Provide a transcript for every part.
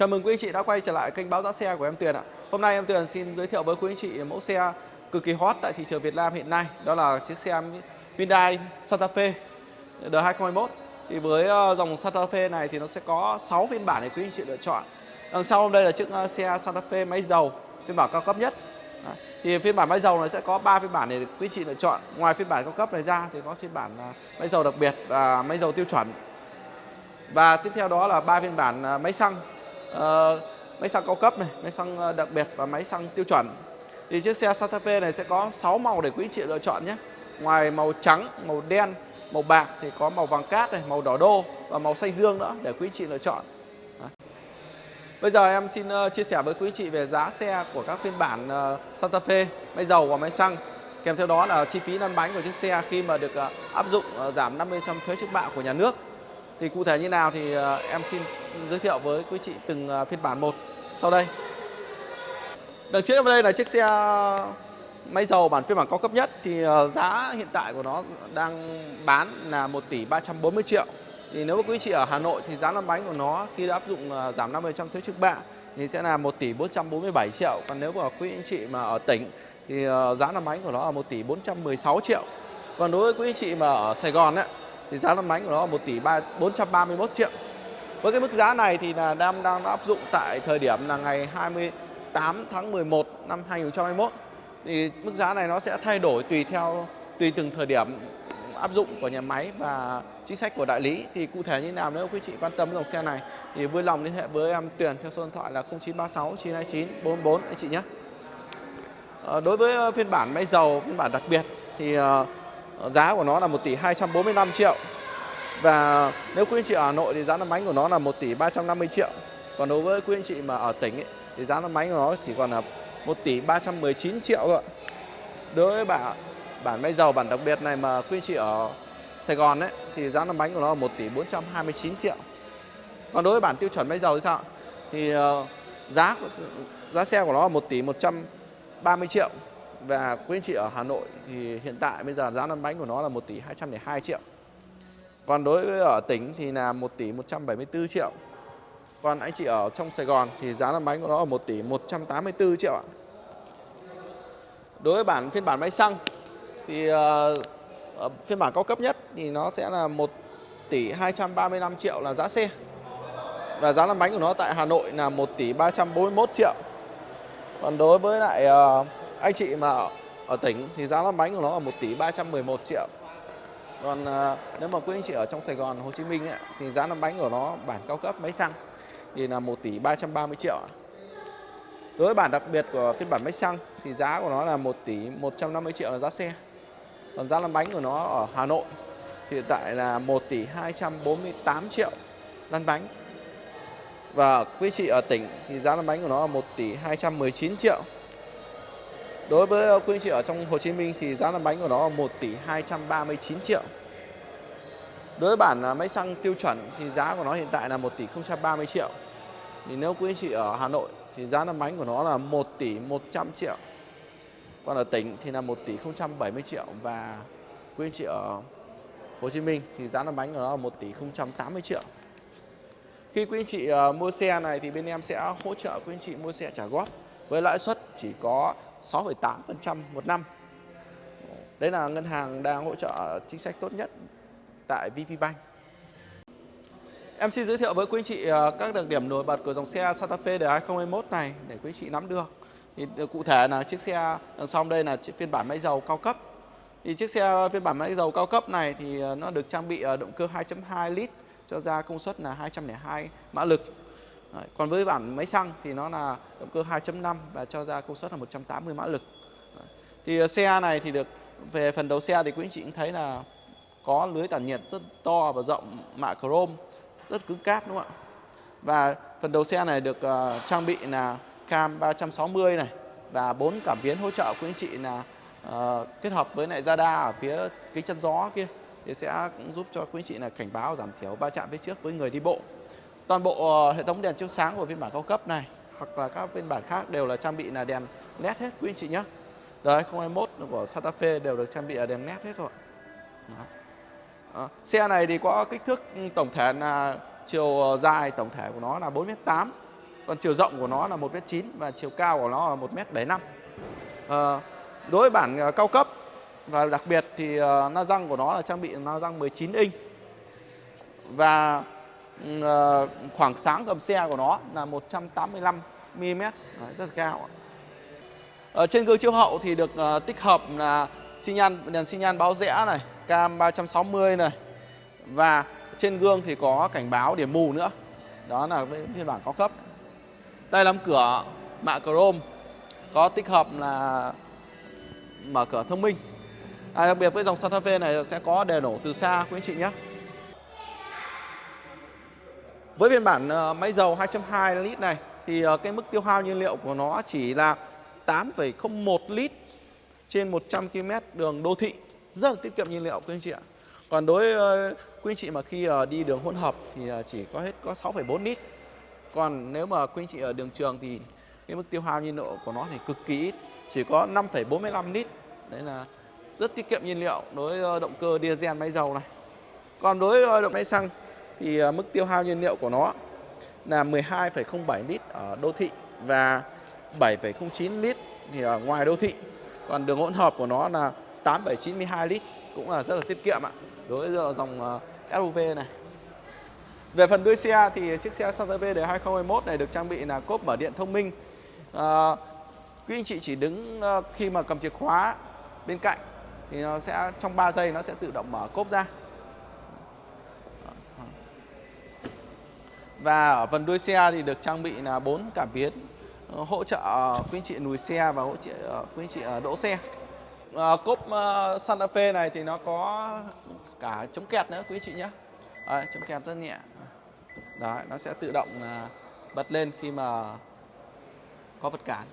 Chào mừng quý anh chị đã quay trở lại kênh báo giá xe của em Tuyền ạ. Hôm nay em Tuyền xin giới thiệu với quý anh chị mẫu xe cực kỳ hot tại thị trường Việt Nam hiện nay, đó là chiếc xe Hyundai Santa Fe đời 2021. Thì với ờ, dòng Santa Fe này thì nó sẽ có 6 phiên bản để quý anh chị lựa chọn. Đằng sau đây là chiếc ờ, xe Santa Fe máy dầu phiên bản cao cấp nhất. Thì phiên bản máy dầu này sẽ có 3 phiên bản để quý anh chị lựa chọn. Ngoài phiên bản cao cấp này ra thì có phiên bản ờ, máy dầu đặc biệt và máy dầu tiêu chuẩn. Và tiếp theo đó là ba phiên bản máy xăng uh, máy xăng cao cấp này, máy xăng ờ, đặc biệt và máy xăng tiêu chuẩn. Thì chiếc xe Santa Fe này sẽ có 6 màu để quý chị lựa chọn nhé. Ngoài màu trắng, màu đen, màu bạc thì có màu vàng cát này, màu đỏ đô và màu xanh dương nữa để quý chị lựa chọn. Bây giờ em xin ờ, chia sẻ với quý chị về giá xe của các phiên bản Santa Fe, máy dầu và máy xăng. Kèm theo đó là chi phí lăn bánh của chiếc xe khi mà được áp dụng giảm 50% thuế trước bạ của nhà nước. Thì cụ thể như nào thì ờ, em xin giới thiệu với quý chị từng ờ, phiên bản một sau đây. Đằng trước em đây là chiếc xe máy dầu bản phiên bản cao cấp nhất thì ờ, giá hiện tại của nó đang bán là 1 tỷ 340 triệu. Thì nếu mà quý chị ở Hà Nội thì giá lăn bánh của nó khi đã áp dụng giảm 50% thuế trước bạ thì sẽ là 1 tỷ 447 triệu. Còn nếu mà quý anh chị mà ở tỉnh thì giá lăn bánh của nó là 1 tỷ 416 triệu. Còn đối với quý anh chị mà ở Sài Gòn ấy, thì giá lăn bánh của nó là 1 tỷ 3, 431 triệu. Với cái mức giá này thì là đang đang áp dụng tại thời điểm là ngày 28 tháng 11 năm 2021. Thì mức giá này nó sẽ thay đổi tùy theo tùy từng thời điểm áp dụng của nhà máy và chính sách của đại lý thì cụ thể như nào nếu quý chị quan tâm dòng xe này thì vui lòng liên hệ với em Tuyền theo số điện thoại là 0936 929 44 anh chị nhé. À, đối với ờ, phiên bản máy dầu phiên bản đặc biệt thì uh, giá của nó là 1 tỷ 245 triệu. Và nếu quý anh chị ở Hà Nội thì giá năm bánh của nó là 1 tỷ 350 triệu. Còn đối với quý anh chị mà ở tỉnh ấy, thì giá năm bánh của nó chỉ còn là 1 tỷ 319 triệu thôi đối với bản bản máy dầu bản đặc biệt này mà quý anh chị ở Sài Gòn ấy thì giá năm bánh của nó là 1 tỷ 429 triệu. Còn đối với bản tiêu chuẩn máy dầu thì sao thì uh, giá giá xe của nó là 1 tỷ 130 triệu và quý anh chị ở Hà Nội thì hiện tại bây giờ giá lăn bánh của nó là 1 tỷ 202 triệu. Còn đối với ở tỉnh thì là 1 tỷ 174 triệu. Còn anh chị ở trong Sài Gòn thì giá lăn bánh của nó là 1 tỷ 184 triệu ạ. Đối với bản phiên bản máy xăng thì uh, phiên bản cao cấp nhất thì nó sẽ là 1 tỷ 235 triệu là giá xe. Và giá lăn bánh của nó tại Hà Nội là 1 tỷ 341 triệu. Còn đối với lại uh, anh chị mà ở, ở tỉnh thì giá lăn bánh của nó là 1 tỷ 311 triệu. Còn à, nếu mà quý anh chị ở trong Sài Gòn Hồ Chí Minh ấy, thì giá lăn bánh của nó bản cao cấp máy xăng thì là 1 tỷ 330 triệu đối với bản đặc biệt của phiên bản máy xăng thì giá của nó là 1 tỷ 150 triệu là giá xe. Còn giá lăn bánh của nó ở Hà Nội thì hiện tại là 1 tỷ 248 triệu lăn bánh. Và quý chị ở tỉnh thì giá lăn bánh của nó là 1 tỷ 219 triệu. Đối với ờ, quý anh chị ở trong Hồ Chí Minh thì giá làm bánh của nó là 1 tỷ 239 triệu. Đối với bản ờ, máy xăng tiêu chuẩn thì giá của nó hiện tại là 1 tỷ 030 triệu. Thì nếu quý anh chị ở Hà Nội thì giá làm bánh của nó là 1 tỷ 100 triệu. Còn ở tỉnh thì là 1 tỷ 070 triệu và quý anh chị ở Hồ Chí Minh thì giá làm bánh của nó là 1 tỷ 080 triệu. Khi quý anh chị ờ, mua xe này thì bên em sẽ hỗ trợ quý anh chị mua xe trả góp với lãi suất chỉ có 6,8% một năm. đây là ngân hàng đang hỗ trợ chính sách tốt nhất tại VPBank. Em xin giới thiệu với quý anh chị ờ, các đặc điểm nổi bật của dòng xe Santa Fe đời 2021 này để quý anh chị nắm được. Thì ờ, cụ thể là chiếc xe đằng sau đây là chiếc phiên bản máy dầu cao cấp. Thì chiếc xe phiên bản máy dầu cao cấp này thì ờ, nó được trang bị động cơ 2.2 lít cho ra công suất là 202 mã lực Đấy. Còn với bản máy xăng thì nó là động cơ 2.5 và cho ra công suất là 180 mã lực. Đấy. Thì ờ, xe này thì được về phần đầu xe thì quý anh chị cũng thấy là có lưới tản nhiệt rất to và rộng mạ chrome rất cứng cáp đúng không ạ? Và phần đầu xe này được uh, trang bị là cam 360 này và bốn cảm biến hỗ trợ quý anh chị là uh, kết hợp với lại radar ở phía kính chắn gió kia thì sẽ cũng giúp cho quý anh chị là cảnh báo giảm thiểu va chạm phía trước với người đi bộ. Toàn bộ ờ, hệ thống đèn chiếu sáng của phiên bản cao cấp này hoặc là các phiên bản khác đều là trang bị là đèn led hết quý anh chị nhé. Đời 2021 của Santa Fe đều được trang bị là đèn led hết rồi. Đó. Đó. Xe này thì có kích thước ừ, tổng thể là chiều ờ, dài tổng thể của nó là 4m8 Còn chiều rộng của nó là 1m9 và chiều cao của nó là 1m75. À, đối với bản cao cấp và đặc biệt thì na răng của nó là trang bị na răng 19 inch và Ờ, khoảng sáng gầm xe của nó là 185 mm Đấy, rất là cao. Ở ờ, trên gương chiếu hậu thì được ờ, tích hợp là xi nhan đèn xi nhan báo rẽ này, cam 360 này và trên gương thì có cảnh báo điểm mù nữa. Đó là phiên bản cao cấp. Tay nắm cửa mạ chrome có tích hợp là mở cửa thông minh. À, đặc biệt với dòng Santa Fe này sẽ có đề nổ từ xa quý anh chị nhé. Với phiên bản ờ, máy dầu 2.2 lít này thì ờ, cái mức tiêu hao nhiên liệu của nó chỉ là 8,01 lít trên 100 km đường đô thị. Rất là tiết kiệm nhiên liệu quý anh chị ạ. Còn đối với quý anh chị mà khi đi đường hỗn hợp thì chỉ có hết có 6,4 lít. Còn nếu mà quý anh chị ở đường trường thì cái mức tiêu hao nhiên liệu của nó thì cực kỳ ít, chỉ có 5,45 lít. Đấy là rất tiết kiệm nhiên liệu đối với động cơ diesel máy dầu này. Còn đối với động máy xăng thì à, mức tiêu hao nhiên liệu của nó là 12,07 lít ở đô thị và 7,09 lít thì ở ngoài đô thị. Còn đường hỗn hợp của nó là 8,92 lít cũng là rất là tiết kiệm ạ. Đối với dòng à, SUV này. Về phần đuôi xe thì chiếc xe Santa Fe đời 2021 này được trang bị là cốp mở điện thông minh. À, quý anh chị chỉ đứng à, khi mà cầm chìa khóa bên cạnh thì nó sẽ trong 3 giây nó sẽ tự động mở cốp ra. Và ở phần đuôi xe thì được trang bị là bốn cảm biến ờ, hỗ trợ ờ, quý anh chị lùi xe và hỗ trợ ờ, quý anh chị đỗ xe. À, cốp Santa Fe này thì nó có cả chống kẹt nữa quý anh chị nhé. À, chống kẹt rất nhẹ. Đấy, nó sẽ tự động bật lên khi mà có vật cản.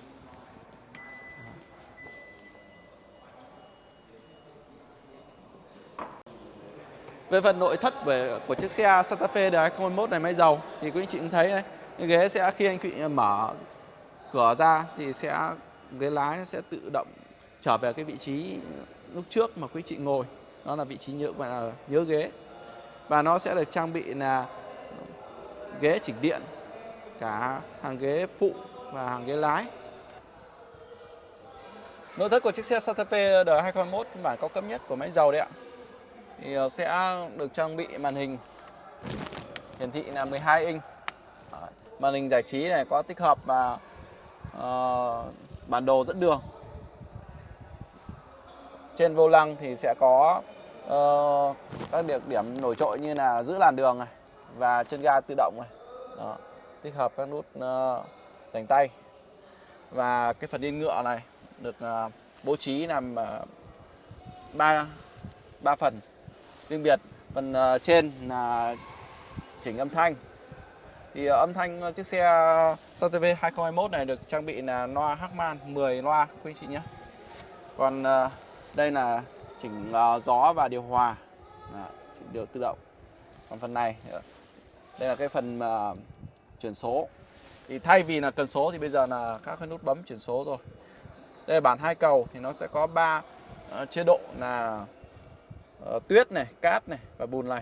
Về phần nội thất về của chiếc xe Santa Fe đời 2021 này máy dầu thì quý anh chị cũng thấy đấy, cái ghế sẽ khi anh chị mở cửa ra thì sẽ ghế lái sẽ tự động trở về cái vị trí lúc trước mà quý chị ngồi. Đó là vị trí nhớ gọi là nhớ ghế. Và nó sẽ được trang bị là ghế chỉnh điện cả hàng ghế phụ và hàng ghế lái. Nội thất của chiếc xe Santa Fe đời 2021 phiên bản cao cấp nhất của máy dầu đấy ạ thì ờ, sẽ được trang bị màn hình hiển thị là 12 inch. Màn hình giải trí này có tích hợp và uh, bản đồ dẫn đường. Trên vô lăng thì sẽ có uh, các địa điểm nổi trội như là giữ làn đường này và chân ga tự động này. Đó, tích hợp các nút uh, dành tay. Và cái phần yên ngựa này được uh, bố trí làm ba uh, ba phần riêng biệt. Phần à, trên là chỉnh âm thanh. Thì à, âm thanh à, chiếc xe Santa 2021 này được trang bị là loa Harman 10 loa, quý chị nhé. Còn đây là chỉnh gió và điều hòa. Chỉnh điều tự động. Còn phần này đây là cái phần chuyển số. Thì thay vì là cần số thì bây giờ là các cái nút bấm chuyển số rồi. Đây là bản hai cầu thì nó sẽ có 3 chế độ là uh, tuyết này, cát này và bùn lầy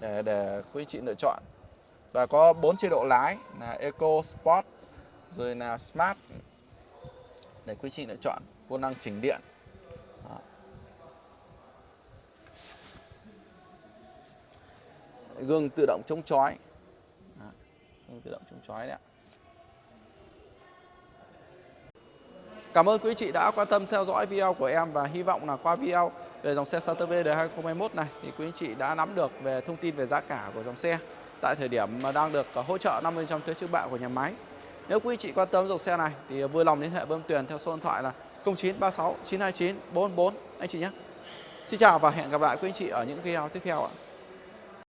để để quý anh chị lựa chọn. Và có bốn chế độ lái là Eco, Sport, rồi là Smart để quý anh chị lựa chọn vô năng chỉnh điện. Đó. Gương tự động chống chói. Gương tự động chống chói đấy ạ. Cảm ơn quý chị đã quan tâm theo dõi video của em và hy vọng là qua video về dòng xe Santa Fe đời 2021 này, thì quý anh chị đã nắm được về thông tin về giá cả của dòng xe tại thời điểm đang được à, hỗ trợ 50% thuế trước bạ của nhà máy. Nếu quý anh chị quan tâm dòng xe này, thì vui lòng liên hệ với Tuyền theo số điện thoại là 0936 929 444 anh chị nhé. Xin chào và hẹn gặp lại quý anh chị ở những video tiếp theo ạ.